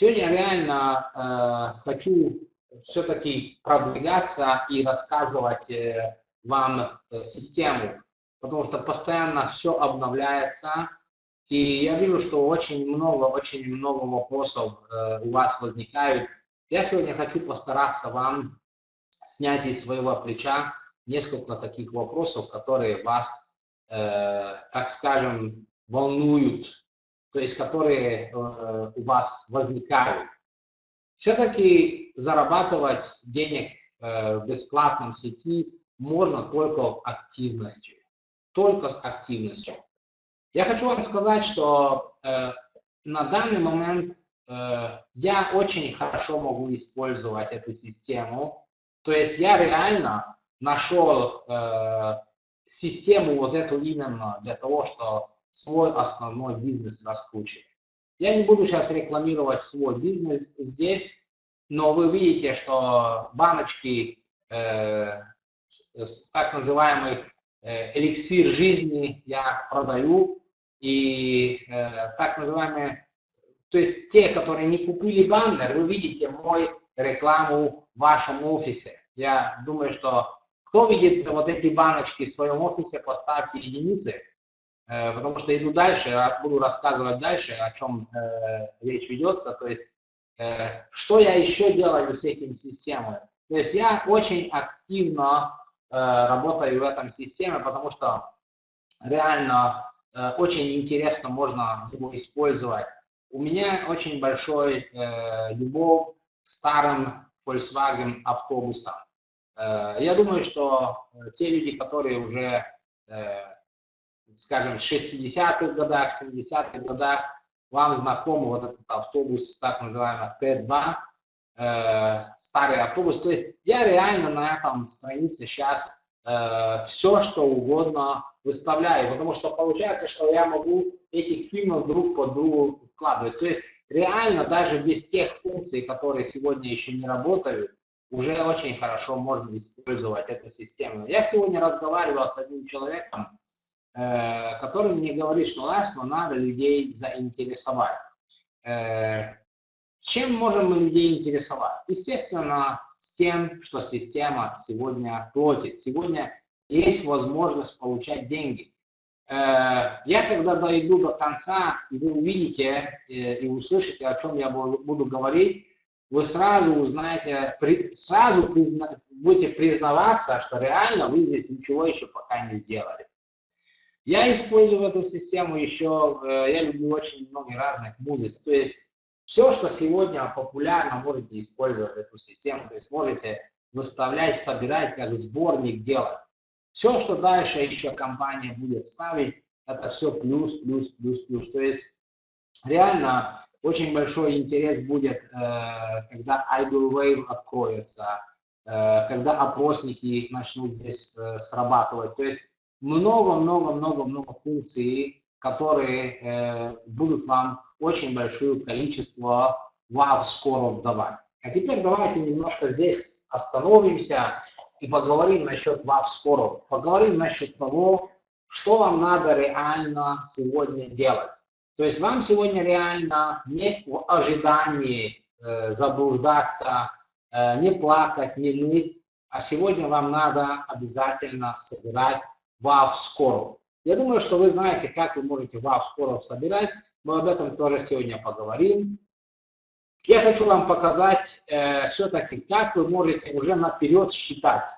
Сегодня я реально э, хочу все-таки продвигаться и рассказывать э, вам э, систему, потому что постоянно все обновляется, и я вижу, что очень много, очень много вопросов э, у вас возникают. Я сегодня хочу постараться вам снять из своего плеча несколько таких вопросов, которые вас, э, так скажем, волнуют, то есть которые э, у вас возникают. Все-таки зарабатывать денег э, в бесплатном сети можно только активностью, только с активностью. Я хочу вам сказать, что э, на данный момент э, я очень хорошо могу использовать эту систему. То есть я реально нашел э, систему вот эту именно для того, чтобы свой основной бизнес раскручивать. Я не буду сейчас рекламировать свой бизнес здесь, но вы видите, что баночки, э, так называемый э, эликсир жизни я продаю, и э, так называемые, то есть те, которые не купили баннер, вы видите мой рекламу в вашем офисе. Я думаю, что кто видит вот эти баночки в своем офисе, поставьте единицы, потому что иду дальше, буду рассказывать дальше, о чем э, речь ведется, то есть э, что я еще делаю с этим системой. То есть я очень активно э, работаю в этом системе, потому что реально э, очень интересно можно его использовать. У меня очень большой э, любовь старым Volkswagen автобусам. Э, я думаю, что э, те люди, которые уже, э, скажем, в 60-х годах, 70-х годах, вам знаком вот этот автобус, так называемый Т2, старый автобус. То есть я реально на этом странице сейчас все, что угодно выставляю, потому что получается, что я могу этих фильмов друг по другу вкладывать. То есть реально даже без тех функций, которые сегодня еще не работают, уже очень хорошо можно использовать эту систему. Я сегодня разговаривал с одним человеком, э, который мне говорит, что Ласно надо людей заинтересовать. Э, чем можем мы людей интересовать? Естественно, с тем, что система сегодня платит. Сегодня есть возможность получать деньги. Э, я когда дойду до конца, и вы увидите э, и услышите, о чем я буду говорить, вы сразу узнаете, сразу призна, будете признаваться, что реально вы здесь ничего еще пока не сделали. Я использую эту систему еще, э, я люблю очень много разных музык, то есть все, что сегодня популярно, можете использовать эту систему, то есть можете выставлять, собирать, как сборник делать. Все, что дальше еще компания будет ставить, это все плюс, плюс, плюс, плюс. То есть реально очень большой интерес будет, э, когда Idle Wave откроется, э, когда опросники начнут здесь срабатывать. То есть много-много-много-много функций, которые будут вам очень большое количество вау скоро давать. А теперь давайте немножко здесь остановимся и поговорим насчет вау скоро. Поговорим насчет того, что вам надо реально сегодня делать. То есть вам сегодня реально не в ожидании э, заблуждаться, э, не плакать, не ныть, а сегодня вам надо обязательно собирать вав скоро. Я думаю, что вы знаете, как вы можете вав скоро собирать. Мы об этом тоже сегодня поговорим. Я хочу вам показать э, все-таки, как вы можете уже наперед считать.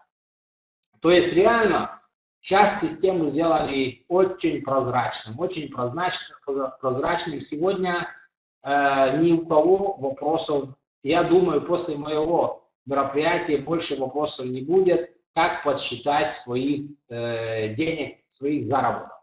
То есть реально Сейчас систему сделали очень прозрачным, очень прозрачным. прозрачным. Сегодня э, ни у кого вопросов, я думаю, после моего мероприятия больше вопросов не будет, как подсчитать своих э, денег, своих заработков.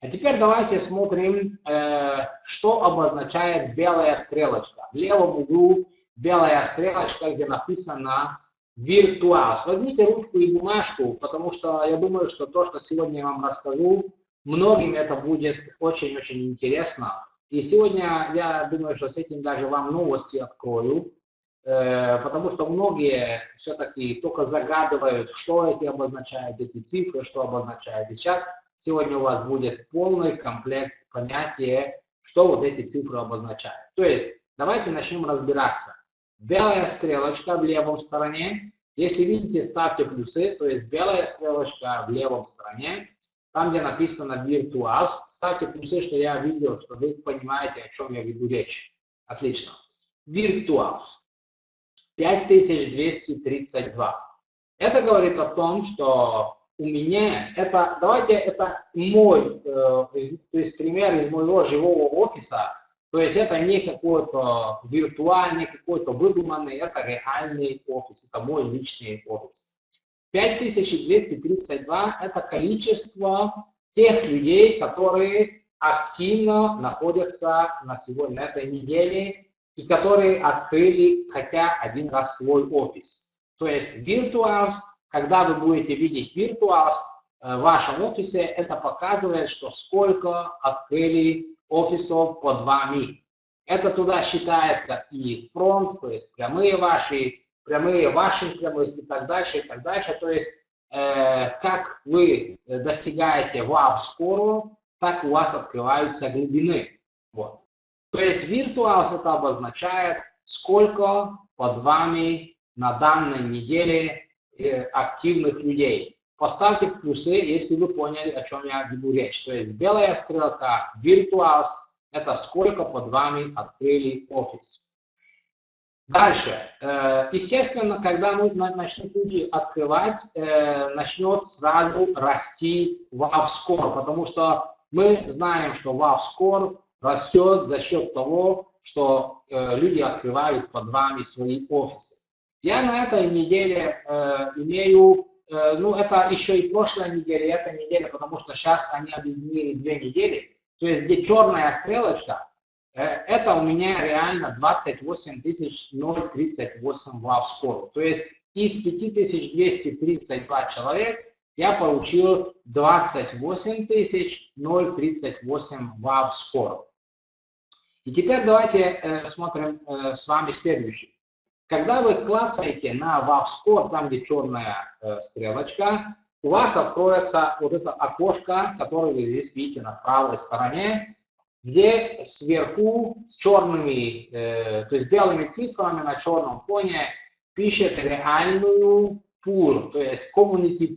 А теперь давайте смотрим, э, что обозначает белая стрелочка. В левом углу белая стрелочка, где написано Виртуаз. Возьмите ручку и бумажку, потому что я думаю, что то, что сегодня я вам расскажу, многим это будет очень-очень интересно. И сегодня я думаю, что с этим даже вам новости открою, потому что многие все-таки только загадывают, что эти обозначают, эти цифры, что обозначают. И сейчас сегодня у вас будет полный комплект понятия, что вот эти цифры обозначают. То есть Давайте начнем разбираться. Белая стрелочка в левом стороне. Если видите, ставьте плюсы, то есть белая стрелочка в левом стороне. Там, где написано Virtuals, ставьте плюсы, что я видел, что вы понимаете, о чем я веду речь. Отлично. Virtuals. 5232. Это говорит о том, что у меня, это, давайте, это мой, э, то есть пример из моего живого офиса, то есть это не какой-то виртуальный, какой-то выдуманный, это реальный офис, это мой личный офис. 5232 – это количество тех людей, которые активно находятся на сегодня, на этой неделе, и которые открыли хотя один раз свой офис. То есть Virtuals, когда вы будете видеть Virtuals э, в вашем офисе, это показывает, что сколько открыли офисов под вами. Это туда считается и фронт, то есть прямые ваши, прямые ваших прямых и так дальше, и так дальше. То есть э, как вы достигаете вау скору, так у вас открываются глубины. Вот. То есть Virtuals это обозначает, сколько под вами на данной неделе э, активных людей. Поставьте плюсы, если вы поняли, о чем я веду речь. То есть белая стрелка, Virtuals, это сколько под вами открыли офис. Дальше. Э, естественно, когда мы начнем люди открывать, э, начнет сразу расти WAV-скор, потому что мы знаем, что WAV-скор растет за счет того, что люди открывают под вами свои офисы. Я на этой неделе э, имею, э, ну это еще и прошлая неделя, и эта неделя, потому что сейчас они объединили две недели. То есть где черная стрелочка, э, это у меня реально 28 038 вав скоро. То есть из 5232 человек я получил 28 038 вав скоро. И теперь давайте э, смотрим э, с вами следующий. Когда вы клацаете на WAV-score, там где черная э, стрелочка, у вас откроется вот это окошко, которое вы здесь видите на правой стороне, где сверху с черными, то есть белыми цифрами на черном фоне пишет реальную пул, то есть community.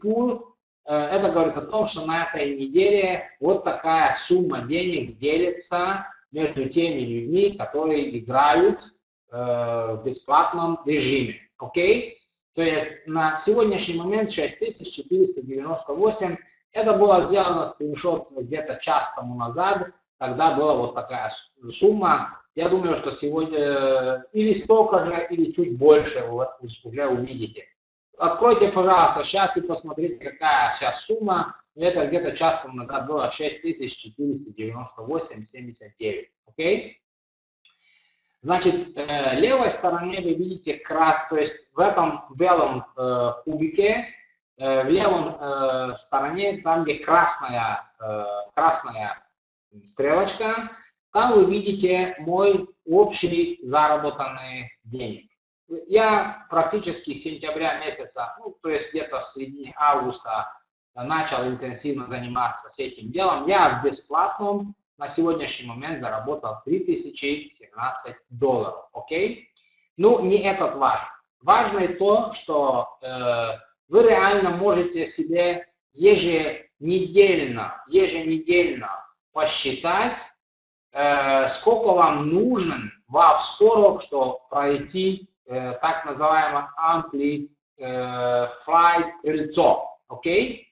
Э, это говорит о том, что на этой неделе вот такая сумма денег делится между теми людьми, которые играют Э, в бесплатном режиме. Окей? То есть на сегодняшний момент 6498. Это было сделано скриншот где-то час тому назад, когда была вот такая сумма. Я думаю, что сегодня э, или столько же, или чуть больше вы уже увидите. Откройте, пожалуйста, сейчас и посмотрите, какая сейчас сумма. Это где-то час назад было 6498,79. Окей? Значит, э, левой стороне вы видите крас, то есть в этом белом э, кубике, э, в левом стороне, там где красная, красная стрелочка, там вы видите мой общий заработанный денег. Я практически с сентября месяца, ну, то есть где-то в середине августа начал интенсивно заниматься с этим делом. Я в бесплатном на сегодняшний момент заработал 3017 долларов, окей? Ну, не этот важно. Важно и то, что э, вы реально можете себе еженедельно, еженедельно посчитать, э, сколько вам нужен вав скоров, чтобы пройти э, так называемое ампли э, окей?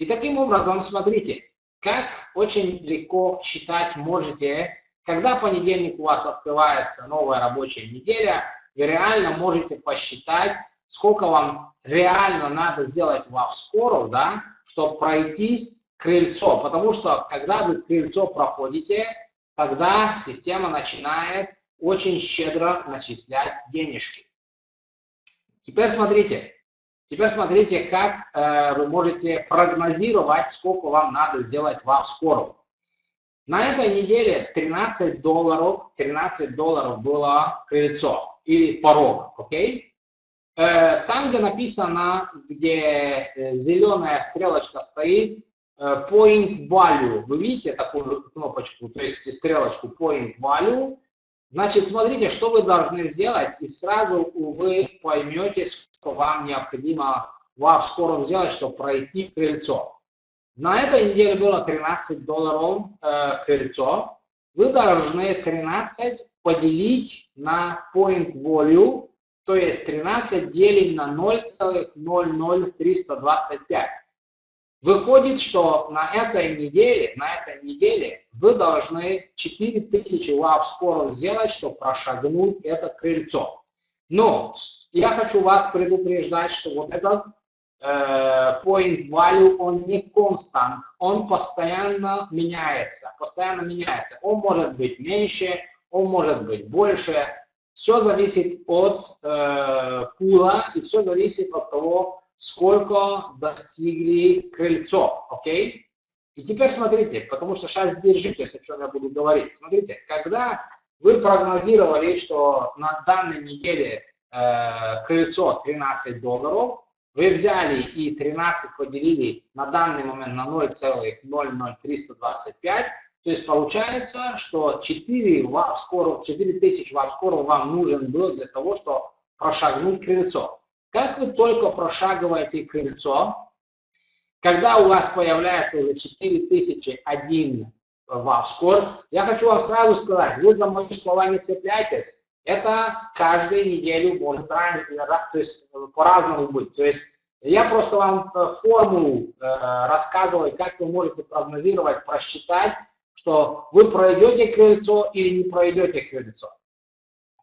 И таким образом, смотрите, как очень легко считать можете, когда понедельник у вас открывается новая рабочая неделя, вы реально можете посчитать, сколько вам реально надо сделать в скоро, да, чтобы пройтись крыльцо. Потому что когда вы крыльцо проходите, тогда система начинает очень щедро начислять денежки. Теперь смотрите, Теперь смотрите, как э, вы можете прогнозировать, сколько вам надо сделать вам скоро. На этой неделе 13 долларов, 13 долларов было крыльцо или порог, окей? Э, там, где написано, где э, зеленая стрелочка стоит, point value, вы видите такую кнопочку, то есть стрелочку point value, Значит, смотрите, что вы должны сделать, и сразу вы поймете, что вам необходимо в скоро сделать, чтобы пройти крыльцо. На этой неделе было 13 долларов э, крыльцо. Вы должны 13 поделить на point value, то есть 13 делим на 0,00325. Выходит, что на этой неделе, на этой неделе вы должны 4000 лав скоро сделать, чтобы прошагнуть это крыльцо. Но я хочу вас предупреждать, что вот этот э, point value, он не констант, он постоянно меняется, постоянно меняется. Он может быть меньше, он может быть больше. Все зависит от э, пула и все зависит от того, сколько достигли крыльцо, окей? И теперь смотрите, потому что сейчас держитесь, о чем я буду говорить. Смотрите, когда вы прогнозировали, что на данной неделе э, крыльцо 13 долларов, вы взяли и 13 поделили на данный момент на 0,00325, то есть получается, что 4 ватт скоро, 4000 ватт скоро вам нужен был для того, чтобы прошагнуть крыльцо. Как вы только прошагиваете крыльцо, когда у вас появляется уже 4001 ватт скор, я хочу вам сразу сказать, вы за мои слова не цепляйтесь, это каждую неделю может ранее, то есть по-разному быть. То есть я просто вам э, формулу э, рассказываю, как вы можете прогнозировать, просчитать, что вы пройдете крыльцо или не пройдете крыльцо.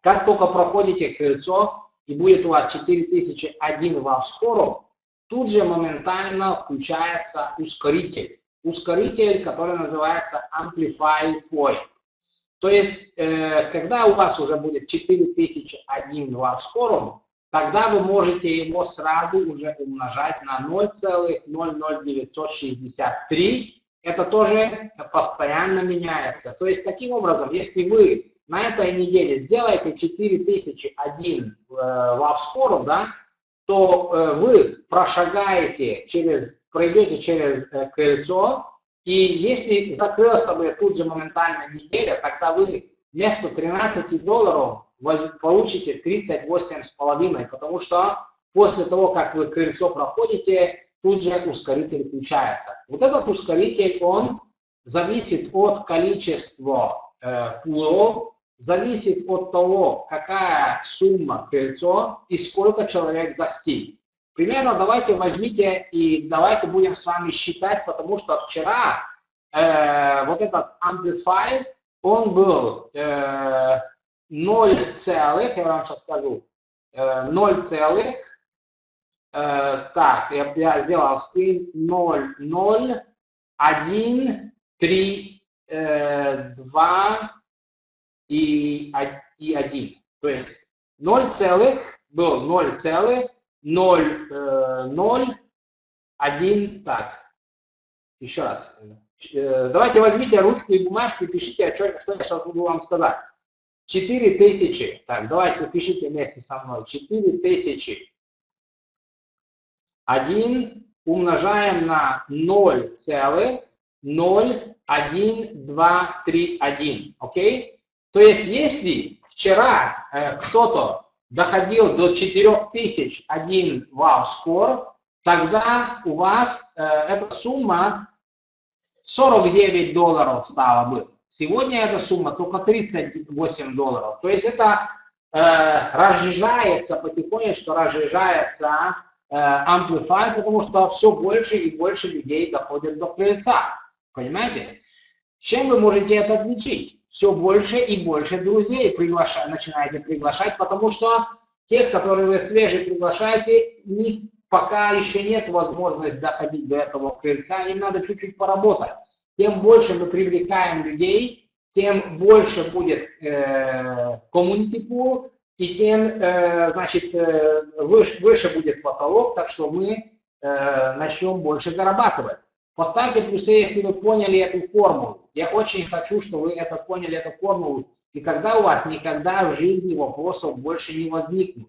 Как только проходите крыльцо, и будет у вас 4001 вам скоро, тут же моментально включается ускоритель. Ускоритель, который называется Amplify Point. То есть, э, когда у вас уже будет 4001 вам скоро, тогда вы можете его сразу уже умножать на 0,00963 это тоже постоянно меняется. То есть, таким образом, если вы на этой неделе сделаете 4001 в Авскору, да, то э, вы прошагаете через, пройдете через э, крыльцо, и если закрылся бы тут же моментально неделя, тогда вы вместо 13 долларов получите 38,5, потому что после того, как вы крыльцо проходите, тут же ускоритель включается. Вот этот ускоритель, он зависит от количества э, пулов, зависит от того, какая сумма крыльцо и сколько человек достиг. Примерно давайте возьмите и давайте будем с вами считать, потому что вчера э, вот этот amplifier, он был э, 0 целых, я вам сейчас скажу, э, 0 целых Э, так, я, я сделал скрин 0, 0, 1, 3, э, 2 и, и 1. То есть 0 целых, был 0 целых, 0, э, 0, 1, так. Еще раз. Э, давайте возьмите ручку и бумажку и пишите, что я сейчас буду вам сказать. 4000, так, давайте пишите вместе со мной. 4000 1 умножаем на 0,01231. Окей? То есть, если вчера э, кто-то доходил до 4001 вау скор, тогда у вас э, эта сумма 49 долларов стала бы. Сегодня эта сумма только 38 долларов. То есть это э, разжижается потихонечку, разжижается Amplify, потому что все больше и больше людей доходят до крыльца. Понимаете? Чем вы можете это отличить? Все больше и больше друзей приглашать, начинаете приглашать, потому что тех, которые вы свежие приглашаете, у них пока еще нет возможности доходить до этого крыльца, им надо чуть-чуть поработать. Тем больше мы привлекаем людей, тем больше будет э, community pool, и тем, э, значит, э, выше, выше будет потолок, так что мы э, начнем больше зарабатывать. Поставьте плюсы, если вы поняли эту формулу. Я очень хочу, чтобы вы это поняли, эту формулу. И когда у вас никогда в жизни вопросов больше не возникнет.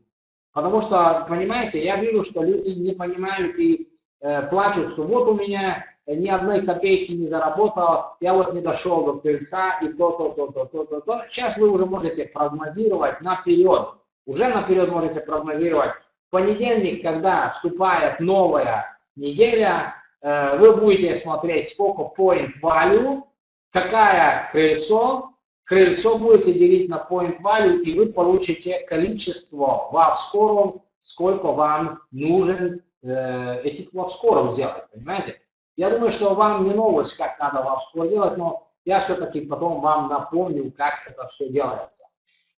Потому что, понимаете, я вижу, что люди не понимают и э, плачут, что вот у меня ни одной копейки не заработал, я вот не дошел до крыльца и то, то, то, то, то, то, то. Сейчас вы уже можете прогнозировать наперед, уже наперед можете прогнозировать. В понедельник, когда вступает новая неделя, э, вы будете смотреть, сколько point value, какая крыльцо, крыльцо будете делить на point value, и вы получите количество вав-скоров, сколько вам нужен э, этих вав-скоров сделать, понимаете? Я думаю, что вам не новость, как надо вав-скор делать, но я все-таки потом вам напомню, как это все делается.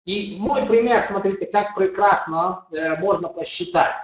И мой пример, смотрите, как прекрасно э, можно посчитать.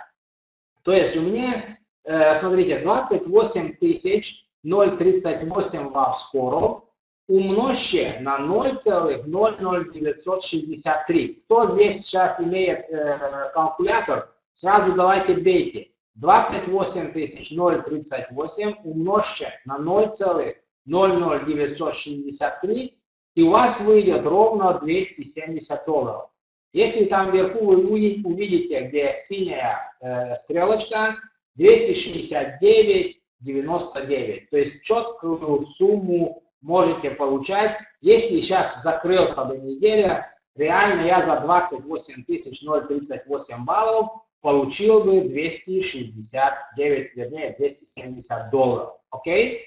То есть у меня, э, смотрите, 28 тысяч 0,38 вав-скоров, умножьте на 0,00963. Кто здесь сейчас имеет э, калькулятор, сразу давайте бейте. 28 038 умножьте на 0,00963, и у вас выйдет ровно 270 долларов. Если там вверху вы увидите, где синяя э, стрелочка, 269,99. То есть четкую сумму можете получать. Если сейчас закрылся до недели, реально я за 28 038 баллов получил бы 269, вернее 270 долларов. Окей?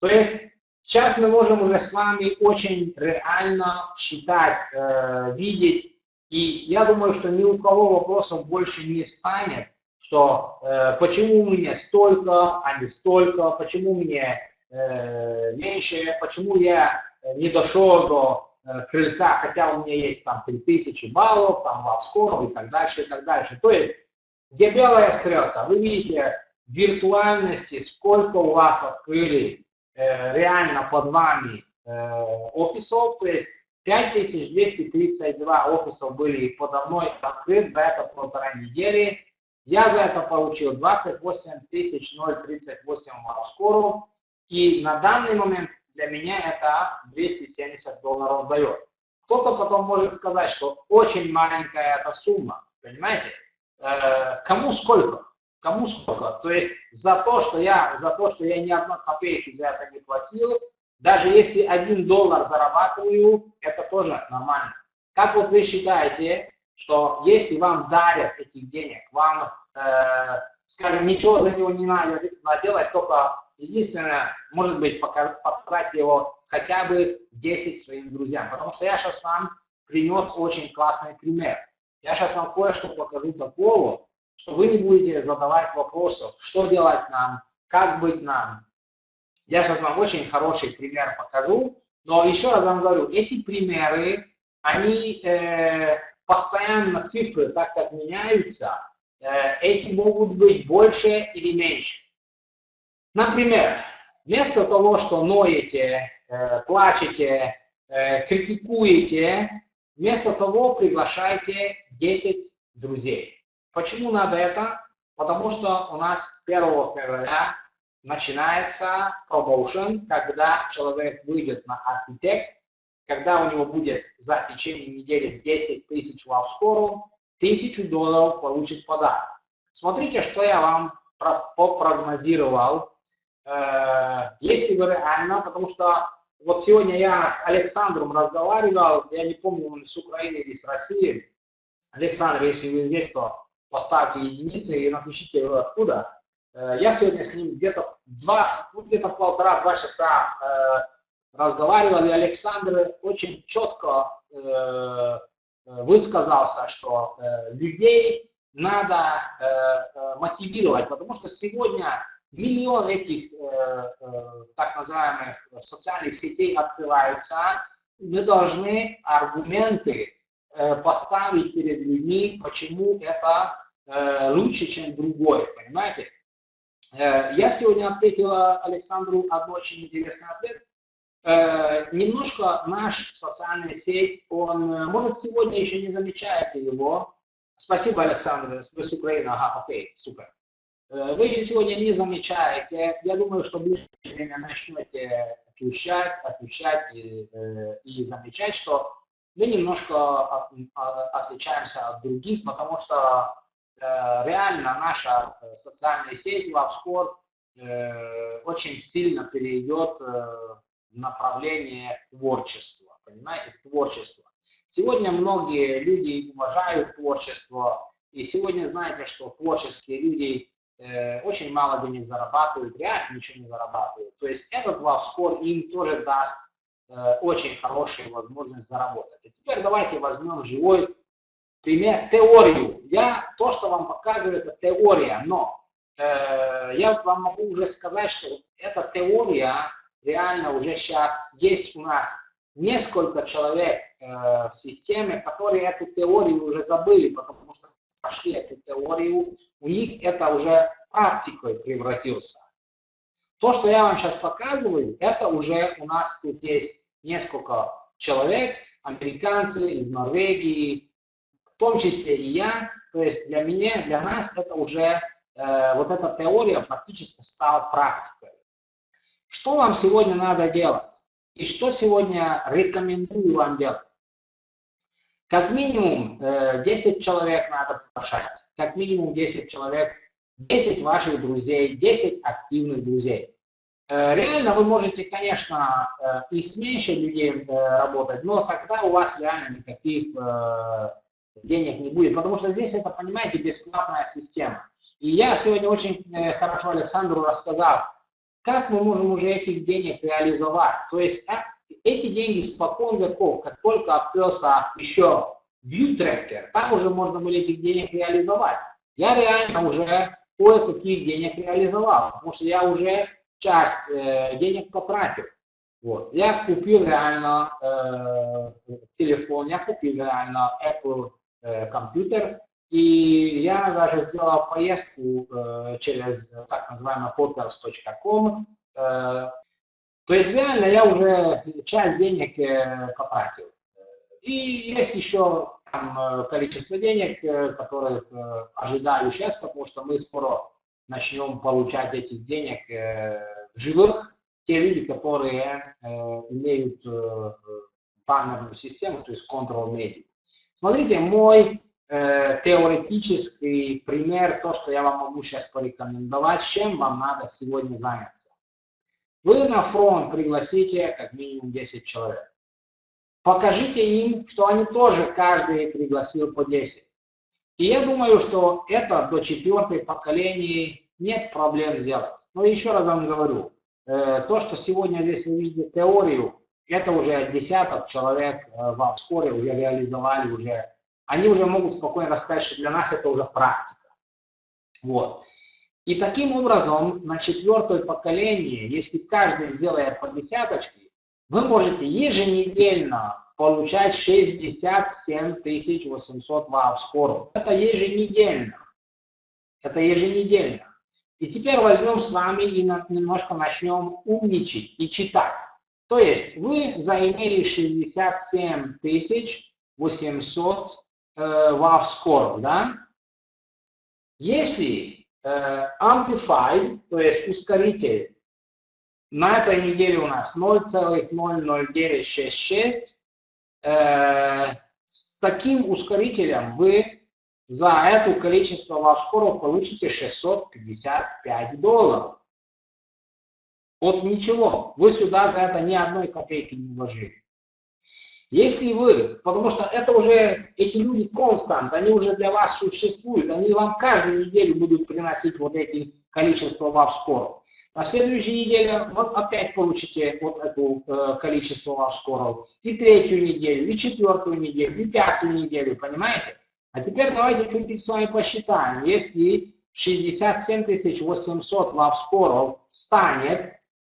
То есть сейчас мы можем уже с вами очень реально считать, э, видеть. И я думаю, что ни у кого вопросов больше не встанет, что э, почему мне столько, а не столько, почему мне э, меньше, почему я не дошел до крыльца, хотя у меня есть там 3000 баллов, там лавскоров и так дальше, и так дальше. То есть, где белая стрелка, вы видите виртуальности, сколько у вас открыли э, реально под вами э, офисов, то есть 5232 офисов были подо мной открыты за это полтора недели. Я за это получил 28 038 лавскоров. И на данный момент для меня это 270 долларов дает. Кто-то потом может сказать, что очень маленькая эта сумма, понимаете? Э, кому сколько? Кому сколько? То есть за то, что я, за то, что я ни одной копейки за это не платил, даже если один доллар зарабатываю, это тоже нормально. Как вот вы считаете, что если вам дарят этих денег, вам, э, скажем, ничего за него не надо делать, только Единственное, может быть, показать его хотя бы 10 своим друзьям. Потому что я сейчас вам принес очень классный пример. Я сейчас вам кое-что покажу такого, что вы не будете задавать вопросов, что делать нам, как быть нам. Я сейчас вам очень хороший пример покажу, но еще раз вам говорю, эти примеры, они э, постоянно цифры, так как меняются, э, эти могут быть больше или меньше. Например, вместо того, что ноете, э, плачете, э, критикуете, вместо того приглашайте 10 друзей. Почему надо это? Потому что у нас 1 февраля начинается промоушен, когда человек выйдет на архитект, когда у него будет за течение недели 10 тысяч лавскору, 1000 долларов получит подарок. Смотрите, что я вам попрогнозировал если вы реально, потому что вот сегодня я с Александром разговаривал, я не помню, он из Украины или с России. Александр, если вы здесь, то поставьте единицы и напишите откуда. Э, я сегодня с ним где-то два, ну, где-то полтора-два часа э, разговаривал, и Александр очень четко высказался, что людей надо мотивировать, потому что сегодня миллион этих э, э, так называемых социальных сетей открываются, мы должны аргументы э, поставить перед людьми, почему это лучше, чем другое, понимаете? Я сегодня ответил Александру одно очень интересный ответ. Немножко наш социальная сеть, он, может, сегодня еще не замечаете его. Спасибо, Александр, вы с Украины, ага, окей, супер. Э, вы еще сегодня не замечаете, я думаю, что в ближайшее время начнете ощущать, ощущать и, э, и замечать, что мы немножко отличаемся от других, потому что э, реально наша социальная сеть LoveScore, э, очень сильно перейдет в направление творчества, понимаете, творчество. Сегодня многие люди уважают творчество, и сегодня знаете, что творческие люди э, очень мало денег зарабатывают, реально ничего не зарабатывают. То есть этот LoveScore им тоже даст э, очень хорошую возможность заработать. И теперь давайте возьмем живой пример, теорию. Я то, что вам показываю, это теория, но э, я вам могу уже сказать, что эта теория реально уже сейчас есть у нас несколько человек э, в системе, которые эту теорию уже забыли, потому что прошли эту теорию, у них это уже практикой превратился. То, что я вам сейчас показываю, это уже у нас тут есть несколько человек, американцы из Норвегии, в том числе и я. То есть для меня, для нас это уже, э, вот эта теория практически стала практикой. Что вам сегодня надо делать? И что сегодня рекомендую вам делать? Как минимум 10 э, человек надо приглашать. Как минимум 10 человек, 10 ваших друзей, 10 активных друзей. Э, реально вы можете, конечно, э, и с меньше людей работать, но тогда у вас реально никаких денег не будет, потому что здесь это, понимаете, бесплатная система. И я сегодня очень хорошо Александру рассказал, как мы можем уже этих денег реализовать. То есть эти деньги спокон веков, как только открылся еще ViewTracker, там уже можно было этих денег реализовать. Я реально уже кое-каких денег реализовал, потому что я уже часть э, денег потратил. Вот. Я купил реально э, телефон, я купил реально Apple э, компьютер, и я даже сделал поездку э, через так называемый hotels.com, э, то есть реально я уже часть денег э, потратил. И есть еще там, э, количество денег, э, которых ожидаю сейчас, потому что мы скоро начнем получать этих денег в живых. Те люди, которые имеют баннерную систему, то есть Control Media. Смотрите, мой теоретический пример, то, что я вам могу сейчас порекомендовать, чем вам надо сегодня заняться. Вы на фронт пригласите как минимум 10 человек. Покажите им, что они тоже каждый пригласил по 10. И я думаю, что это до четвертой поколения нет проблем сделать. Но еще раз вам говорю, э, то, что сегодня здесь вы видите теорию, это уже десяток человек э, в вскоре уже реализовали, уже, они уже могут спокойно рассказать, что для нас это уже практика. Вот. И таким образом, на четвертое поколение, если каждый сделает по десяточке, вы можете еженедельно получать 67 800 вау скоро. Это еженедельно. Это еженедельно. И теперь возьмем с вами и немножко начнем умничать и читать. То есть вы заимели 67 800 э, вау скоро, да? Если amplified, то есть ускоритель, на этой неделе у нас 0,00966. Э, с таким ускорителем вы за это количество лавскоров получите 655 долларов. Вот ничего, вы сюда за это ни одной копейки не вложили. Если вы, потому что это уже, эти люди констант, они уже для вас существуют, они вам каждую неделю будут приносить вот эти количество вав-скоров. На следующей неделе вот опять получите вот это э, количество вав-скоров. И третью неделю, и четвертую неделю, и пятую неделю, понимаете? А теперь давайте чуть-чуть с вами посчитаем. Если 67 800 вав-скоров станет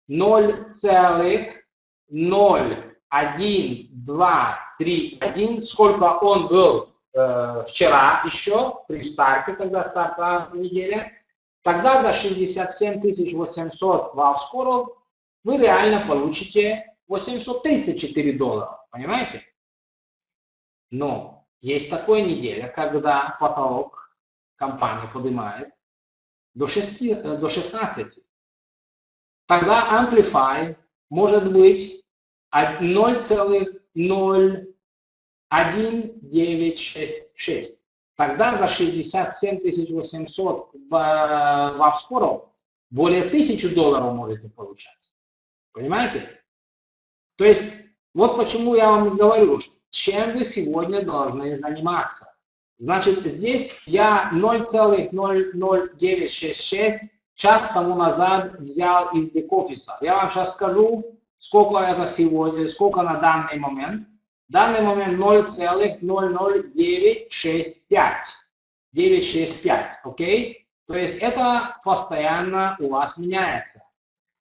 0,0 1, 2, 3, 1, сколько он был э, вчера еще, при старте, когда стартовала неделя, тогда за 67 800 вау-скоров вы реально получите 834 доллара, понимаете? Но есть такая неделя, когда потолок компания поднимает до, 6, э, до 16. Тогда Amplify может быть 0,01966. Тогда за 67 800 в, в Авскоров более тысячу долларов можете получать. Понимаете? То есть, вот почему я вам говорю, чем вы сегодня должны заниматься. Значит, здесь я 0,00966 час тому назад взял из бэк-офиса. Я вам сейчас скажу, сколько это сегодня, сколько на данный момент. В данный момент 0,00965. 965, окей? То есть это постоянно у вас меняется.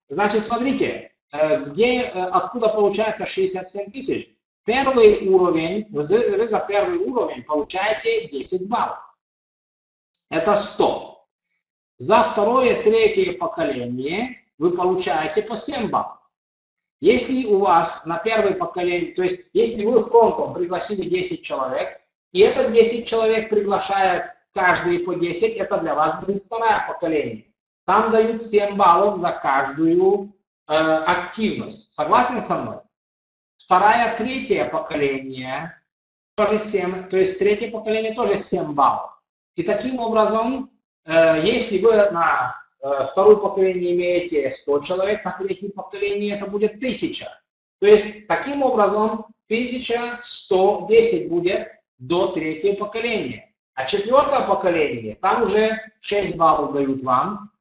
Значит, смотрите, э, где, э, откуда получается 67 тысяч? Первый уровень, вы за первый уровень получаете 10 баллов. Это 100. За второе, третье поколение вы получаете по 7 баллов. Если у вас на первое поколение, то есть если вы в фронтом пригласили 10 человек, и это 10 человек приглашает каждый по 10, это для вас будет второе поколение. Там дают 7 баллов за каждую э, активность. Согласен со мной? Второе, третье поколение тоже 7, то есть третье поколение тоже 7 баллов. И таким образом, э, если вы на второе поколение имеете 100 человек, на третье поколение это будет 1000. То есть таким образом 1110 будет до третьего поколения. А четвертое поколение, там уже 6 баллов дают вам,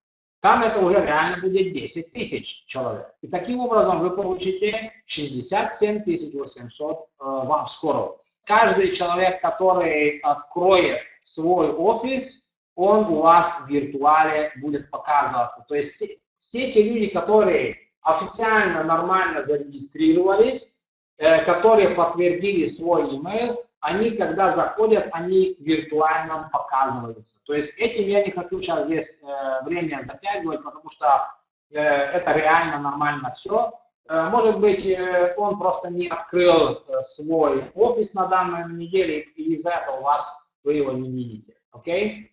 там это уже реально будет 10 тысяч человек. И таким образом вы получите 67 800 э, вам скоро. Каждый человек, который откроет свой офис, он у вас в виртуале будет показываться. То есть все, все те люди, которые официально нормально зарегистрировались, э, которые подтвердили свой email, они, когда заходят, они виртуально показываются. То есть этим я не хочу сейчас здесь э, время затягивать, потому что э, это реально нормально все. Э, может быть, э, он просто не открыл э, свой офис на данной неделе, и из-за этого у вас вы его не видите. Окей? Okay?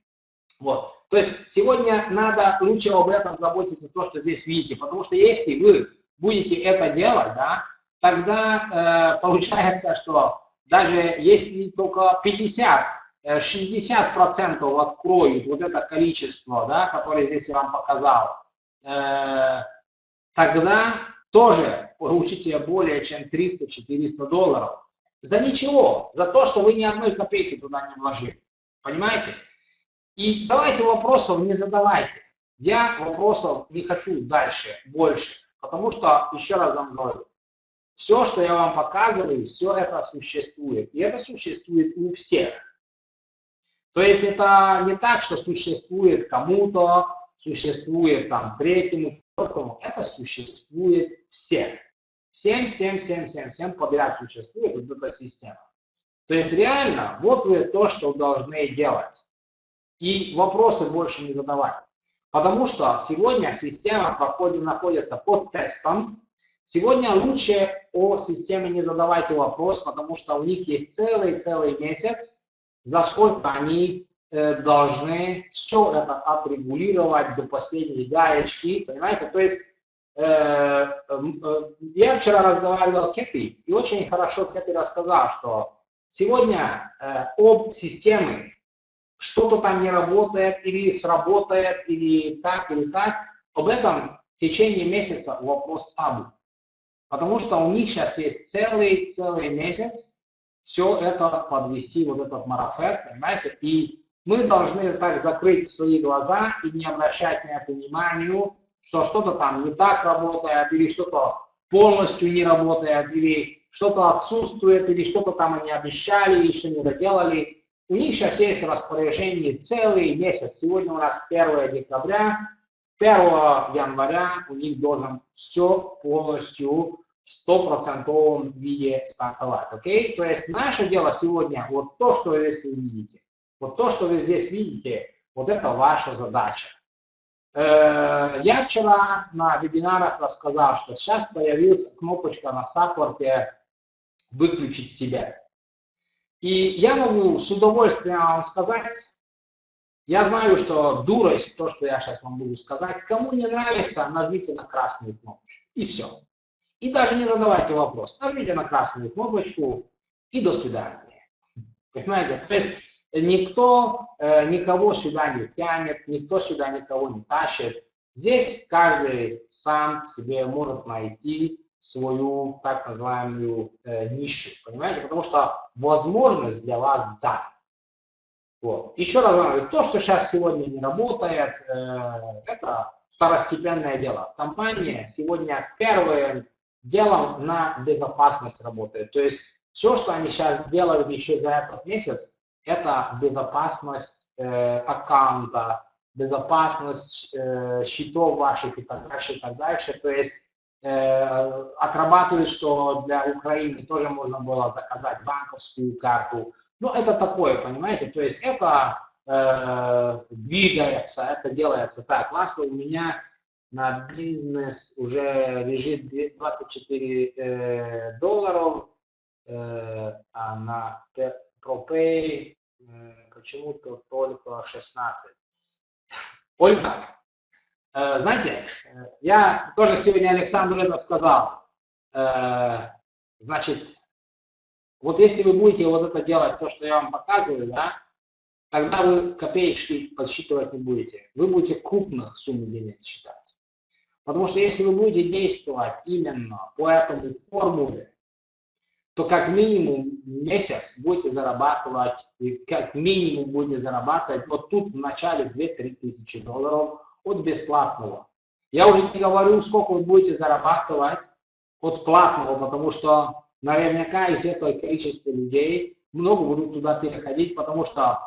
Вот. То есть сегодня надо лучше об этом заботиться, то, что здесь видите, потому что если вы будете это делать, да, тогда э, получается, что даже если только 50, 60 э, процентов откроют вот это количество, да, которое здесь я вам показал, э, тогда тоже получите более чем 300-400 долларов. За ничего, за то, что вы ни одной копейки туда не вложили. Понимаете? И давайте вопросов не задавайте. Я вопросов не хочу дальше, больше. Потому что, еще раз вам говорю, все, что я вам показываю, все это существует. И это существует у всех. То есть это не так, что существует кому-то, существует там третьему, четвертому. Это существует всех. Всем, всем, всем, всем, всем подряд существует вот эта система. То есть реально, вот вы то, что должны делать. И вопросы больше не задавать. Потому что сегодня система проходит, находится под тестом, Сегодня лучше о системе не задавайте вопрос, потому что у них есть целый-целый месяц, за сколько они э, должны все это отрегулировать до последней гаечки, понимаете? То есть э, э, я вчера разговаривал с Кэти, и очень хорошо Кэти рассказал, что сегодня э, об системе что-то там не работает, или сработает, или так, или так, об этом в течение месяца вопрос табу. Потому что у них сейчас есть целый-целый месяц все это подвести, вот этот марафет, понимаете? И мы должны так закрыть свои глаза и не обращать на это внимания, что что-то там не так работает, или что-то полностью не работает, или что-то отсутствует, или что-то там они обещали, еще не доделали. У них сейчас есть распоряжение целый месяц. Сегодня у нас 1 декабря, 1 января у них должен все полностью в стопроцентовом виде стартовать. Окей? То есть наше дело сегодня, вот то, что вы здесь видите, вот то, что вы здесь видите, вот это ваша задача. Э, я вчера на вебинарах рассказал, что сейчас появилась кнопочка на саппорте «Выключить себя». И я могу с удовольствием вам сказать, я знаю, что дурость, то, что я сейчас вам буду сказать, кому не нравится, нажмите на красную кнопочку. И все. И даже не задавайте вопрос. Нажмите на красную кнопочку и до свидания. Понимаете? То есть никто э, никого сюда не тянет, никто сюда никого не тащит. Здесь каждый сам себе может найти свою так называемую э, нишу, понимаете? Потому что возможность для вас да. Вот. Еще раз говорю, то, что сейчас сегодня не работает, э, это второстепенное дело. Компания сегодня первым делом на безопасность работает. То есть все, что они сейчас делают еще за этот месяц, это безопасность э, аккаунта, безопасность э, счетов ваших и так дальше, и так дальше. То есть отрабатывают, что для Украины тоже можно было заказать банковскую карту. Ну, это такое, понимаете, то есть это э, двигается, это делается так. Ласло у меня на бизнес уже лежит 24 э, долларов, э, а на ProPay э, почему-то только 16. Ольга, знаете, я тоже сегодня Александру это сказал. Э, значит, вот если вы будете вот это делать, то, что я вам показываю, да, тогда вы копеечки подсчитывать не будете. Вы будете крупных сумм денег считать. Потому что если вы будете действовать именно по этому формуле, то как минимум месяц будете зарабатывать, как минимум будете зарабатывать вот тут в начале 2-3 тысячи долларов от бесплатного. Я уже не говорю, сколько вы будете зарабатывать от платного, потому что наверняка из этого количества людей много будут туда переходить, потому что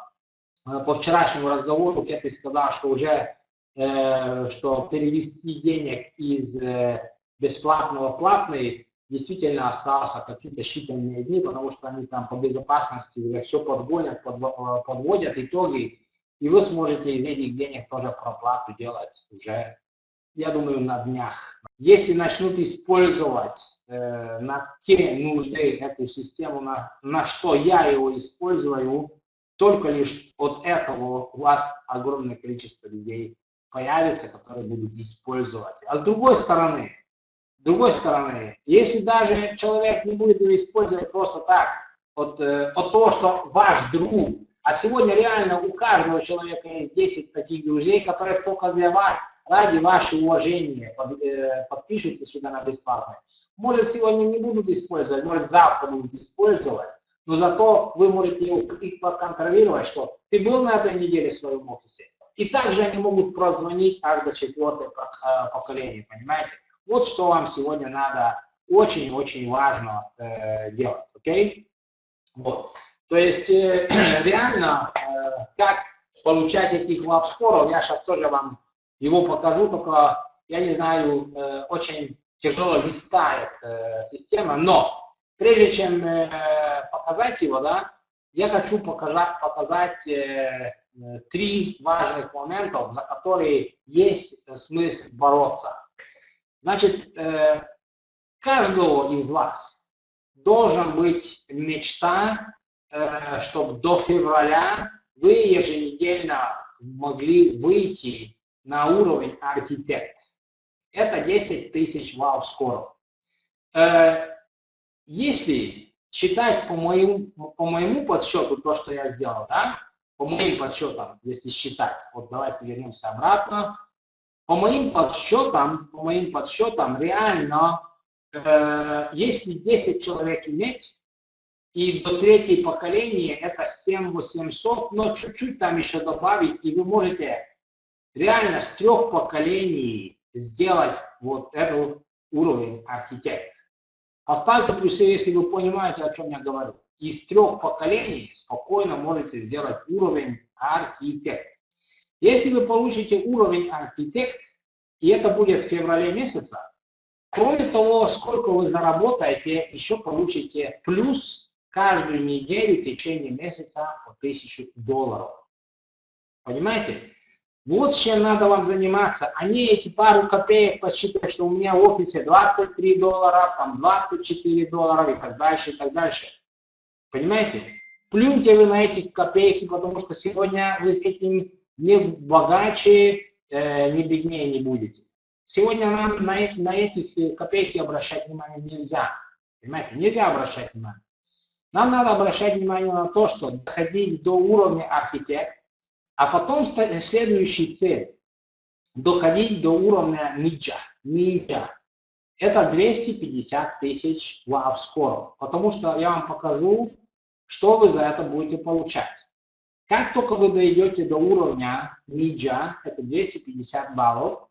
э, по вчерашнему разговору Кетти сказал, что уже э, что перевести денег из э, бесплатного в платный действительно остался какие-то считанные дни, потому что они там по безопасности уже все подгонят, подводят итоги, и вы сможете из этих денег тоже проплату делать уже, я думаю, на днях. Если начнут использовать э, на те нужды эту систему, на, на что я его использую, только лишь от этого у вас огромное количество людей появится, которые будут использовать. А с другой стороны, с другой стороны, если даже человек не будет его использовать просто так, от, э, от того, что ваш друг, а сегодня реально у каждого человека есть 10 таких друзей, которые только для вас, ради вашего уважения под, э, подпишутся сюда на бесплатно. Может, сегодня не будут использовать, может, завтра будут использовать, но зато вы можете их проконтролировать, что ты был на этой неделе в своем офисе, и также они могут прозвонить аж до четвертого э, поколения, понимаете? Вот что вам сегодня надо очень-очень важно э, делать, окей? Okay? Вот. То есть э, реально, э, как получать этих лавскоров, я сейчас тоже вам его покажу, только, я не знаю, э, очень тяжело листает э, система, но прежде чем э, показать его, да, я хочу показать, показать э, Э, три важных моментов, за которые есть смысл бороться. Значит, э, каждого из вас должен быть мечта, э, чтобы до февраля вы еженедельно могли выйти на уровень архитект. Это 10 тысяч вау скоро. Если считать по моему, по моему подсчету то, что я сделал, да, по моим подсчетам, если считать, вот давайте вернемся обратно, по моим подсчетам, по моим подсчетам, реально, э, если 10 человек иметь, и до третьей поколения это 7800, но чуть-чуть там еще добавить, и вы можете реально с трех поколений сделать вот этот уровень архитект. Поставьте плюсы, если вы понимаете, о чем я говорю из трех поколений спокойно можете сделать уровень архитект. Если вы получите уровень архитект, и это будет в феврале месяце, кроме того, сколько вы заработаете, еще получите плюс каждую неделю в течение месяца по 1000 долларов. Понимаете? Вот чем надо вам заниматься, а не эти пару копеек посчитать, что у меня в офисе 23 доллара, там 24 доллара и так дальше, и так дальше. Понимаете? Плюньте вы на эти копейки, потому что сегодня вы с этим не богаче, э, не беднее не будете. Сегодня нам на, на этих э, копейки обращать внимание нельзя. Понимаете? Нельзя обращать внимание. Нам надо обращать внимание на то, что доходить до уровня архитект, а потом следующий цель. доходить до уровня ниджа. ниджа. Это 250 тысяч в скоро, потому что я вам покажу, что вы за это будете получать. Как только вы дойдете до уровня ниджа, это 250 баллов,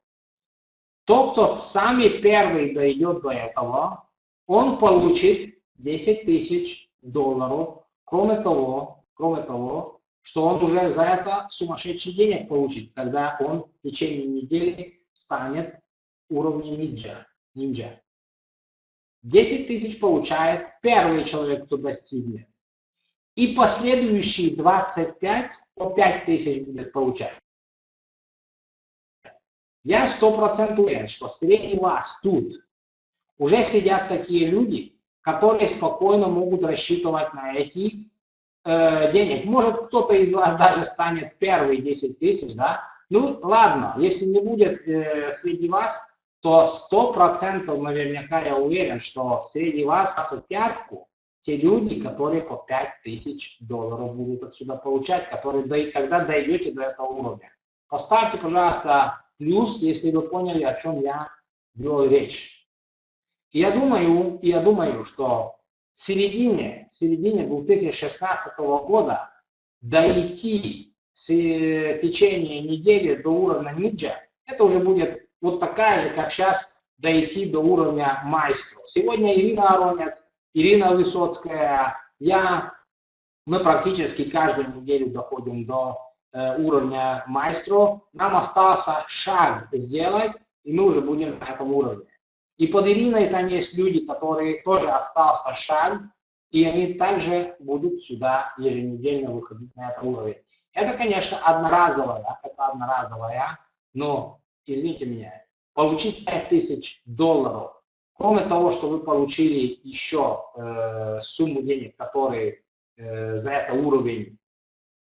тот, кто самый первый дойдет до этого, он получит 10 тысяч долларов. Кроме того, кроме того, что он уже за это сумасшедший денег получит, когда он в течение недели станет уровнем ниндзя. ниндзя. 10 тысяч получает первый человек, кто достигнет. И последующие 25 по 5 тысяч будет получать. Я сто процентов уверен, что среди вас тут уже сидят такие люди, которые спокойно могут рассчитывать на эти э, денег. Может, кто-то из вас даже станет первый 10 тысяч, да? Ну, ладно, если не будет э, среди вас, то сто процентов наверняка я уверен, что среди вас 25 те люди, которые по 5 тысяч долларов будут отсюда получать, которые, когда дойдете до этого уровня. Поставьте, пожалуйста, плюс, если вы поняли, о чем я вел речь. Я думаю, я думаю, что в середине, в середине 2016 года дойти с э, течение недели до уровня ниджа, это уже будет вот такая же, как сейчас дойти до уровня майстра. Сегодня Ирина Аронец, Ирина Высоцкая, я, мы практически каждую неделю доходим до Э, уровня майстро, нам остался шаг сделать, и мы уже будем на этом уровне. И под Ириной там есть люди, которые тоже остался шаг, и они также будут сюда еженедельно выходить на этот уровень. Это, конечно, одноразовая, это одноразовая, но, извините меня, получить 5000 долларов, кроме того, что вы получили еще э, сумму денег, которые э, за это уровень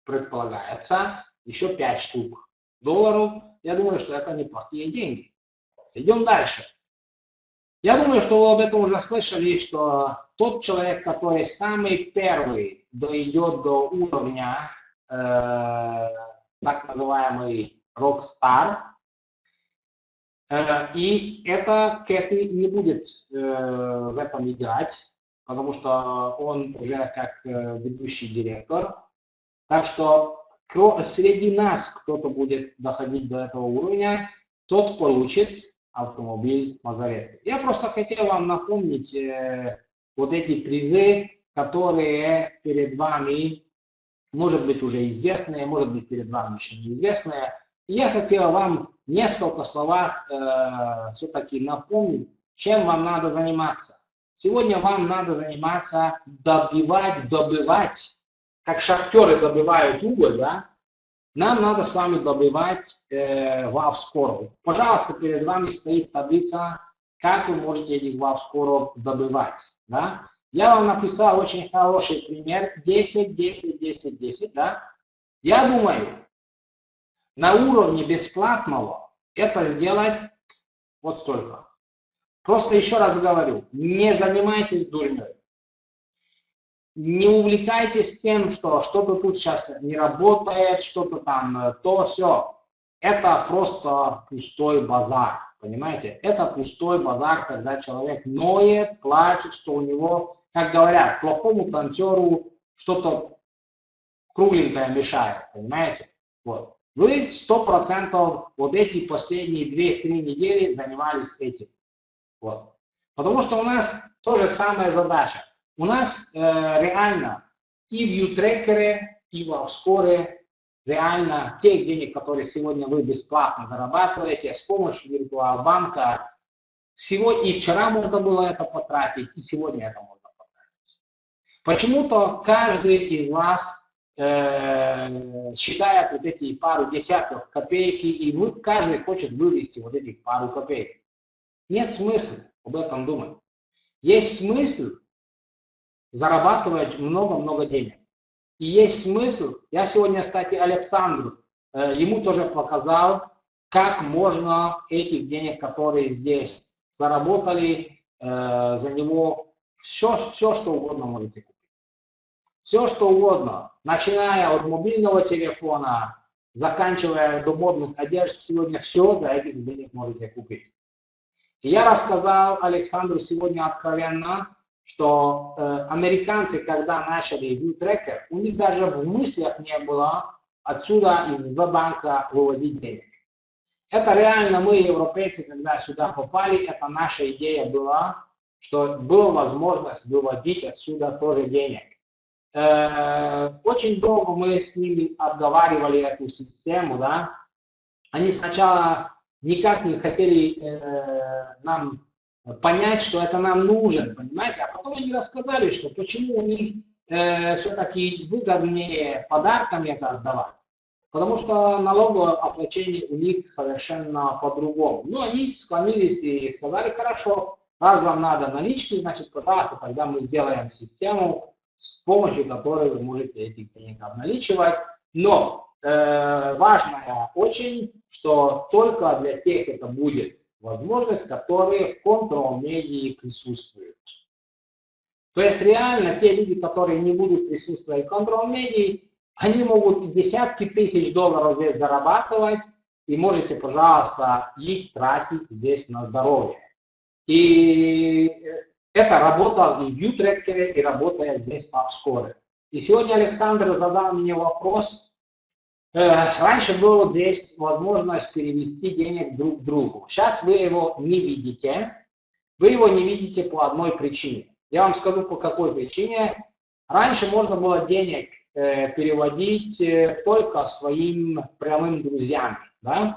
предполагается еще 5 штук долларов. Я думаю, что это неплохие деньги. Идем дальше. Я думаю, что вы об этом уже слышали, что тот человек, который самый первый дойдет до уровня э, так называемый рок-стар, э, и это Кэти не будет э, в этом играть, потому что он уже как э, ведущий директор. Так что среди нас кто-то будет доходить до этого уровня, тот получит автомобиль Мазарет. Я просто хотел вам напомнить э, вот эти призы, которые перед вами, может быть, уже известные, может быть, перед вами еще неизвестные. Я хотел вам в несколько словах э, все-таки напомнить, чем вам надо заниматься. Сегодня вам надо заниматься добивать, добывать как шахтеры добывают уголь, да, нам надо с вами добывать э, WAV скоро. Пожалуйста, перед вами стоит таблица, как вы можете этих WAV скоро добывать. Да? Я вам написал очень хороший пример 10, 10, 10, 10. Да? Я думаю, на уровне бесплатного это сделать вот столько. Просто еще раз говорю, не занимайтесь дурьей не увлекайтесь тем, что что-то тут сейчас не работает, что-то там, э, то, все. Это просто пустой базар, понимаете? Это пустой базар, когда человек ноет, плачет, что у него, как говорят, плохому танцору что-то кругленькое мешает, понимаете? Вот. Вы сто процентов вот эти последние две-три недели занимались этим. Вот. Потому что у нас тоже самая задача у нас э, реально и в Ютрекере, и в Авскоре реально тех денег, которые сегодня вы бесплатно зарабатываете с помощью виртуал-банка, сегодня и вчера можно было это потратить, и сегодня это можно потратить. Почему-то каждый из вас э, считает вот эти пару десятков копейки, и вы, каждый хочет вывести вот эти пару копеек. Нет смысла об этом думать. Есть смысл зарабатывать много-много денег. И есть смысл, я сегодня, кстати, Александру, э, ему тоже показал, как можно этих денег, которые здесь заработали, э, за него все, все, что угодно можете купить. Все, что угодно, начиная от мобильного телефона, заканчивая до модных одежд, сегодня все за этих денег можете купить. И я рассказал Александру сегодня откровенно, что э, американцы, когда начали View Tracker, у них даже в мыслях не было отсюда из банка выводить денег. Это реально мы, европейцы, когда сюда попали, это наша идея была, что была возможность выводить отсюда тоже денег. Э, очень долго мы с ними обговаривали эту систему, да. Они сначала никак не хотели э, нам понять, что это нам нужен, понимаете, а потом они рассказали, что почему у них э, все-таки выгоднее подарками это отдавать. Потому что налоговое оплачение у них совершенно по-другому. Ну, они склонились и сказали, хорошо, раз вам надо налички, значит, пожалуйста, тогда мы сделаем систему, с помощью которой вы можете эти денег обналичивать. Но э, важное очень, что только для тех это будет возможность, которые в контрол-медии присутствуют. То есть реально те люди, которые не будут присутствовать в контрол-медии, они могут десятки тысяч долларов здесь зарабатывать, и можете, пожалуйста, их тратить здесь на здоровье. И это работало и в Ютрекере, и работает здесь в Авскоре. И сегодня Александр задал мне вопрос. Э, раньше была здесь возможность перевести денег друг к другу. Сейчас вы его не видите. Вы его не видите по одной причине. Я вам скажу, по какой причине. Раньше можно было денег Э, переводить э, только своим прямым друзьям. Да?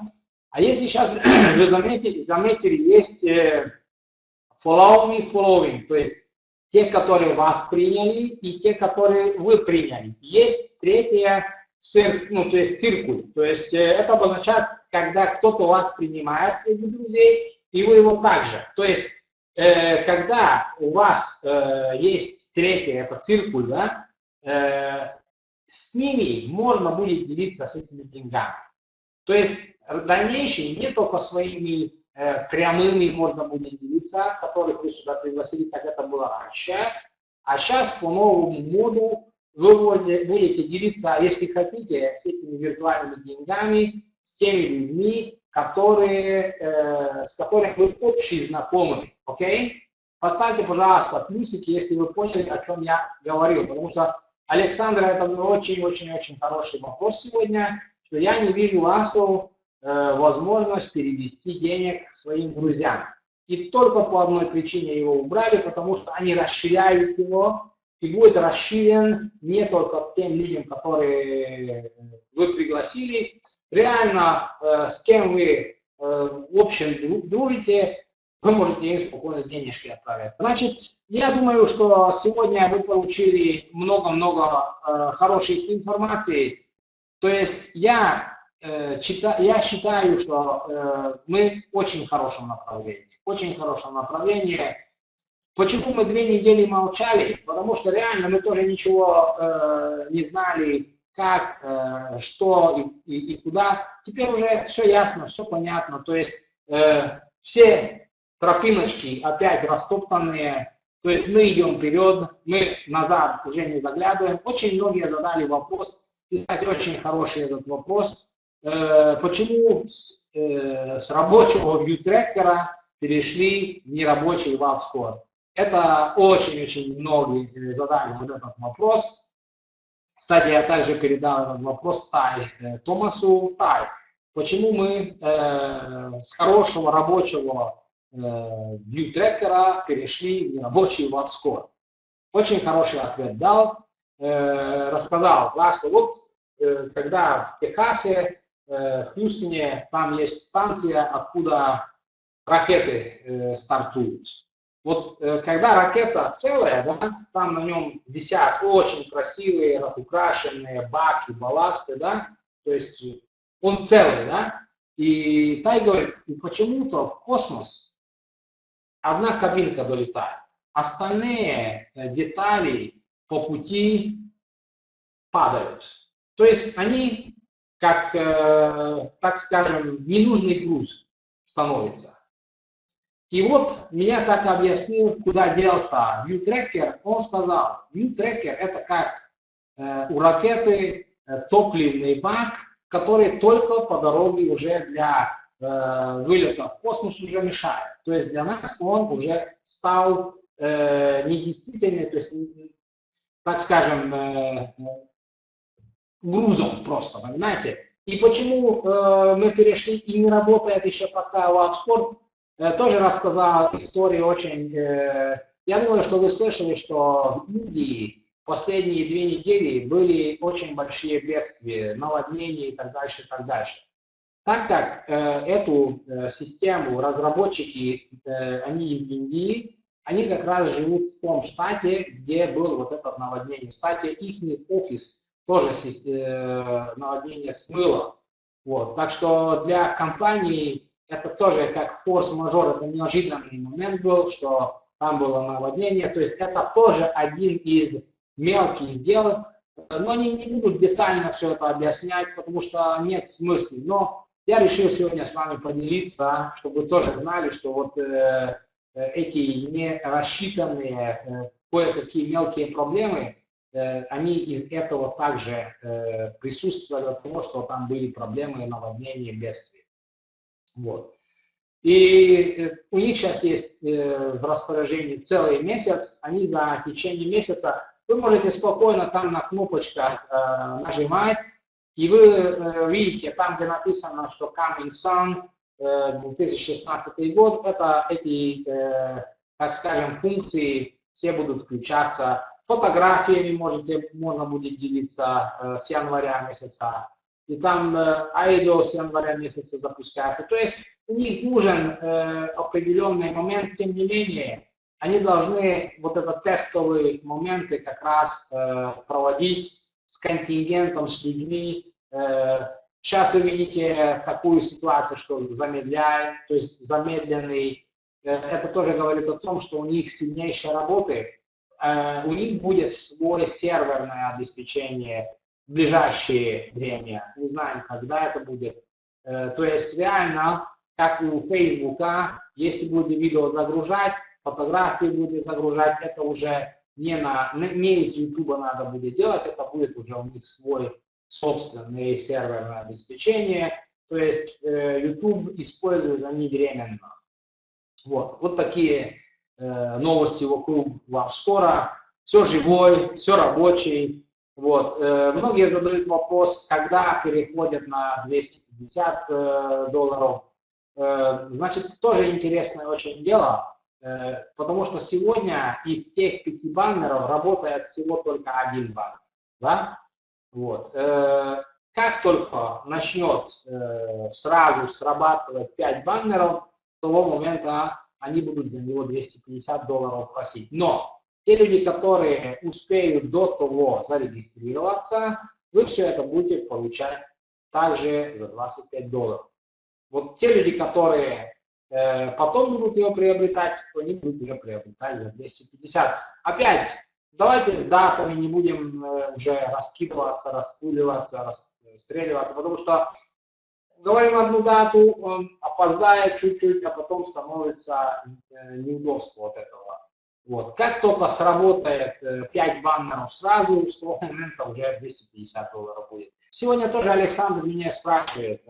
А если сейчас вы заметили, заметили, есть follow me, following, то есть те, которые вас приняли, и те, которые вы приняли. Есть третье, ну, то есть циркуль. То есть это обозначает, когда кто-то вас принимает среди друзей, и вы его также. То есть когда у вас есть третье, это циркуль, да, с ними можно будет делиться с этими деньгами. То есть в дальнейшем не только своими э, прямыми можно будет делиться, которых вы сюда пригласили, как это было раньше, а сейчас по новому моду вы будете делиться, если хотите, с этими виртуальными деньгами, с теми людьми, которые, э, с которыми вы общие знакомы. Okay? Поставьте, пожалуйста, плюсики, если вы поняли, о чем я говорил, потому что Александра, это очень-очень-очень хороший вопрос сегодня, что я не вижу Ласу э, возможность перевести денег своим друзьям. И только по одной причине его убрали, потому что они расширяют его, и будет расширен не только тем людям, которые вы пригласили, реально э, с кем вы э, в общем дружите, вы можете им спокойно денежки отправить. Значит, я думаю, что сегодня вы получили много-много э, хорошей информации. То есть я, э, я считаю, что э, мы в очень хорошем направлении. Очень хорошем направлении. Почему мы две недели молчали? Потому что реально мы тоже ничего э, не знали, как, э, что и, и, и куда. Теперь уже все ясно, все понятно. То есть э, все тропиночки опять растоптанные, то есть мы идем вперед, мы назад уже не заглядываем. Очень многие задали вопрос, и, кстати, очень хороший этот вопрос, э, почему с, э, с рабочего вьютрекера перешли в нерабочий валскор. Это очень-очень многие задали вот этот вопрос. Кстати, я также передал этот вопрос Тай, э, Томасу Тай. Почему мы э, с хорошего рабочего view трекера перешли в нерабочий WhatScore. Очень хороший ответ дал, э, рассказал, да, что вот э, когда в Техасе, э, в Хьюстоне, там есть станция, откуда ракеты стартуют. Вот когда ракета целая, да, там на нем висят очень красивые, разукрашенные баки, балласты, да, то есть он целый, да, и Тай говорит, почему-то в космос одна кабинка долетает. Остальные э, детали по пути падают. То есть они, как, э, так скажем, ненужный груз становится. И вот меня так объяснил, куда делся ViewTracker. Он сказал, ViewTracker это как э, у ракеты топливный бак, который только по дороге уже для э, вылета в космос уже мешает. То есть для нас он уже стал э, недействительный, то есть, так скажем, э, грузом просто, понимаете? И почему э, мы перешли и не работает еще пока э, тоже рассказал историю очень... Э, я думаю, что вы слышали, что в Индии последние две недели были очень большие бедствия, наводнения и так дальше, и так дальше. Так как э, эту э, систему разработчики, э, они из Индии, они как раз живут в том штате, где был вот этот наводнение. Кстати, их офис тоже э, наводнение смыло. Вот. Так что для компании это тоже как форс-мажор, это неожиданный момент был, что там было наводнение. То есть это тоже один из мелких дел, но они не будут детально все это объяснять, потому что нет смысла. Но я решил сегодня с вами поделиться, чтобы вы тоже знали, что вот э, эти не рассчитанные э, кое-какие мелкие проблемы, э, они из этого также э, присутствовали, потому что там были проблемы наводнения, бедствия. Вот. И э, у них сейчас есть э, в распоряжении целый месяц, они за течение месяца вы можете спокойно там на кнопочках э, нажимать, и вы видите там, где написано, что Coming Sun э, 2016 год, это эти, так скажем, функции все будут включаться. Фотографиями можете, можно будет делиться с января месяца. И там IDO с января месяца запускается. То есть у них нужен э, определенный момент, тем не менее, они должны вот этот тестовые моменты как раз э, проводить с контингентом, с людьми. Э, сейчас вы видите такую ситуацию, что замедляет, то есть замедленный. Э, это тоже говорит о том, что у них сильнейшая работа. Э, у них будет свое серверное обеспечение ближайшее время. Не знаем, когда это будет. Э, то есть реально, как у Фейсбука, если будете видео загружать, фотографии будете загружать, это уже не, на, не из YouTube надо будет делать, это будет уже у них свой собственное серверное обеспечение, то есть э, YouTube используют они временно. Вот, вот такие э, новости вокруг вам скоро. Все живой, все рабочий. Вот. Э, многие задают вопрос, когда переходят на 250 э, долларов. Э, значит, тоже интересное очень дело. Потому что сегодня из тех пяти баннеров работает всего только один баннер. Да? Вот. Как только начнет сразу срабатывать 5 баннеров, с того момента они будут за него 250 долларов просить. Но те люди, которые успеют до того зарегистрироваться, вы все это будете получать также за 25 долларов. Вот те люди, которые Э, потом будут его приобретать, они будут уже приобретать за 250. Опять, давайте с датами не будем э, уже раскидываться, распуливаться, расстреливаться, потому что говорим одну дату, он опоздает чуть-чуть, а потом становится э, неудобство от этого. Вот. Как только сработает 5 баннеров сразу, с того момента уже 250 долларов будет. Сегодня тоже Александр меня спрашивает,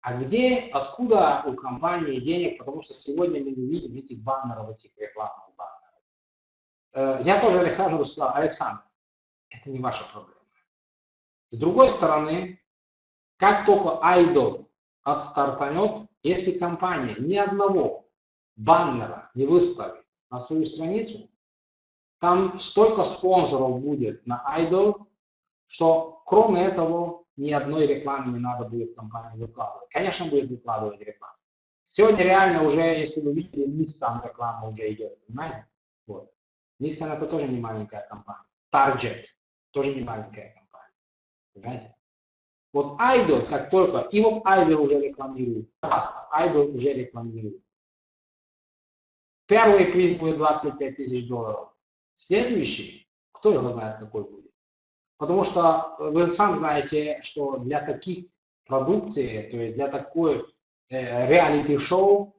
а где, откуда у компании денег, потому что сегодня мы не видим этих баннеров, этих рекламных баннеров. Э, я тоже Александру сказал, Александр, это не ваша проблема. С другой стороны, как только Idol отстартанет, если компания ни одного баннера не выставит на свою страницу, там столько спонсоров будет на Idol, что кроме этого ни одной рекламы не надо будет компании выкладывать. Конечно, будет выкладывать рекламу. Сегодня реально уже, если вы видели, Nissan реклама уже идет, понимаете? Вот. Nissan это тоже не маленькая компания. Target тоже не маленькая компания. Понимаете? Вот Idol, как только, и вот Idol уже рекламирует, Idol уже рекламирует. Первый приз будет 25 тысяч долларов. Следующий, кто его знает, какой будет. Потому что вы сам знаете, что для таких продукций, то есть для такой э, реалити-шоу,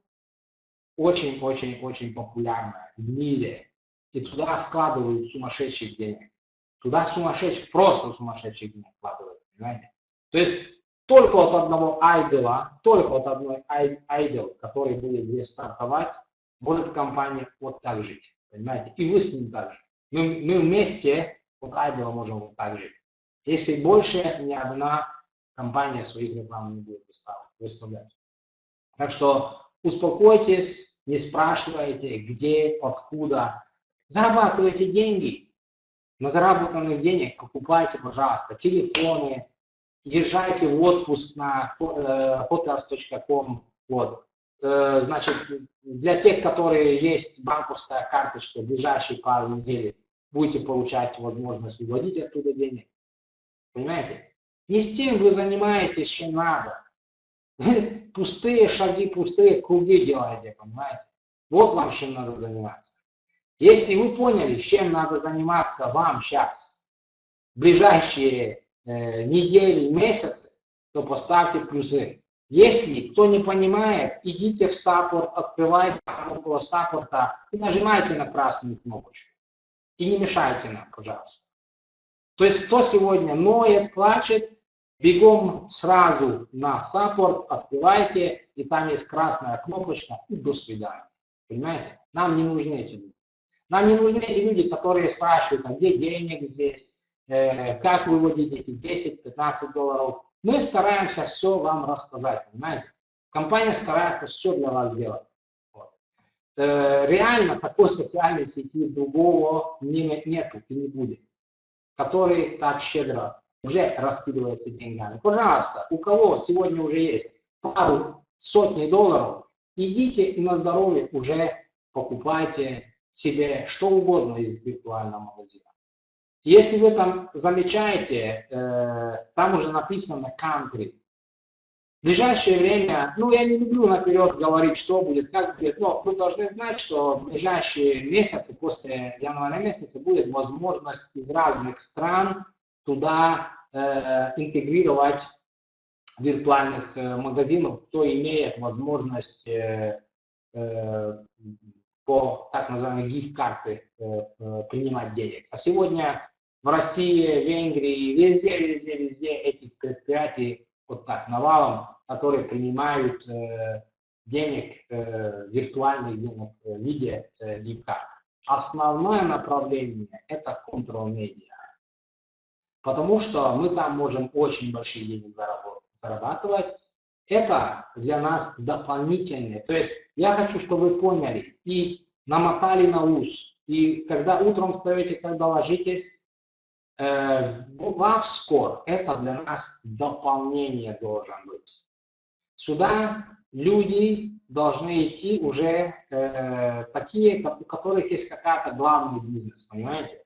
очень-очень-очень популярное в мире. И туда вкладывают сумасшедших денег. Туда сумасшедших, просто сумасшедших денег вкладывают, понимаете? То есть только от одного айдела, только от одной айдел, который будет здесь стартовать, может компания вот так жить. Понимаете? И вы с ним так же. Мы, мы вместе от айдела можем вот так жить. Если больше ни одна компания своих реклам не будет выставлять. Так что успокойтесь, не спрашивайте, где, откуда. Зарабатывайте деньги. На заработанных денег покупайте, пожалуйста, телефоны, езжайте в отпуск на hotels.com. Э, вот. Э, значит, для тех, которые есть банковская карточка, в ближайшие пару недель будете получать возможность выводить оттуда денег. Понимаете? Не с тем вы занимаетесь, чем надо. Вы пустые шаги, пустые круги делаете, понимаете? Вот вам чем надо заниматься. Если вы поняли, чем надо заниматься вам сейчас, ближайшие э, недели, месяцы, то поставьте плюсы. Если кто не понимает, идите в саппорт, открывайте около саппорта и нажимайте на красную кнопочку. И не мешайте нам, пожалуйста. То есть кто сегодня ноет, плачет, бегом сразу на саппорт, открывайте, и там есть красная кнопочка, и до свидания. Понимаете? Нам не нужны эти люди. Нам не нужны эти люди, которые спрашивают, а где денег здесь, э, как выводить эти 10-15 долларов. Мы стараемся все вам рассказать, понимаете? Компания старается все для вас сделать. Вот. Э, реально такой социальной сети другого не, нету и не будет, который так щедро уже раскидывается деньгами. Пожалуйста, у кого сегодня уже есть пару сотни долларов, идите и на здоровье уже покупайте себе что угодно из виртуального магазина. Если вы там замечаете, э, там уже написано country. В ближайшее время, ну я не люблю наперед говорить, что будет, как будет, но вы должны знать, что в ближайшие месяцы, после января месяца, будет возможность из разных стран туда э, интегрировать виртуальных э, магазинов, кто имеет возможность э, э, по так называемой гифт-карты э, э, принимать денег. А сегодня в России, Венгрии, везде, везде, везде этих предприятий вот так навалом, которые принимают э, денег, э, виртуальных денег в виде э, гифт-карт. Основное направление – это контрол-медиа. Потому что мы там можем очень большие деньги зарабатывать. Это для нас дополнительное. То есть я хочу, чтобы вы поняли и намотали на ус. И когда утром встаете, когда ложитесь, э, в скор это для нас дополнение должен быть. Сюда люди должны идти уже э, такие, у которых есть какая-то главный бизнес, понимаете?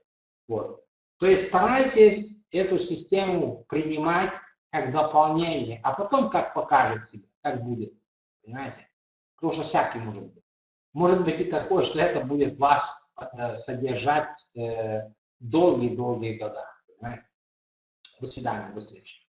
Вот. То есть старайтесь эту систему принимать как дополнение, а потом как покажет себя, как будет, понимаете? Потому что всякий может быть. Может быть и такое, что это будет вас э, содержать э, долгие-долгие года. Понимаете? До свидания, до встречи.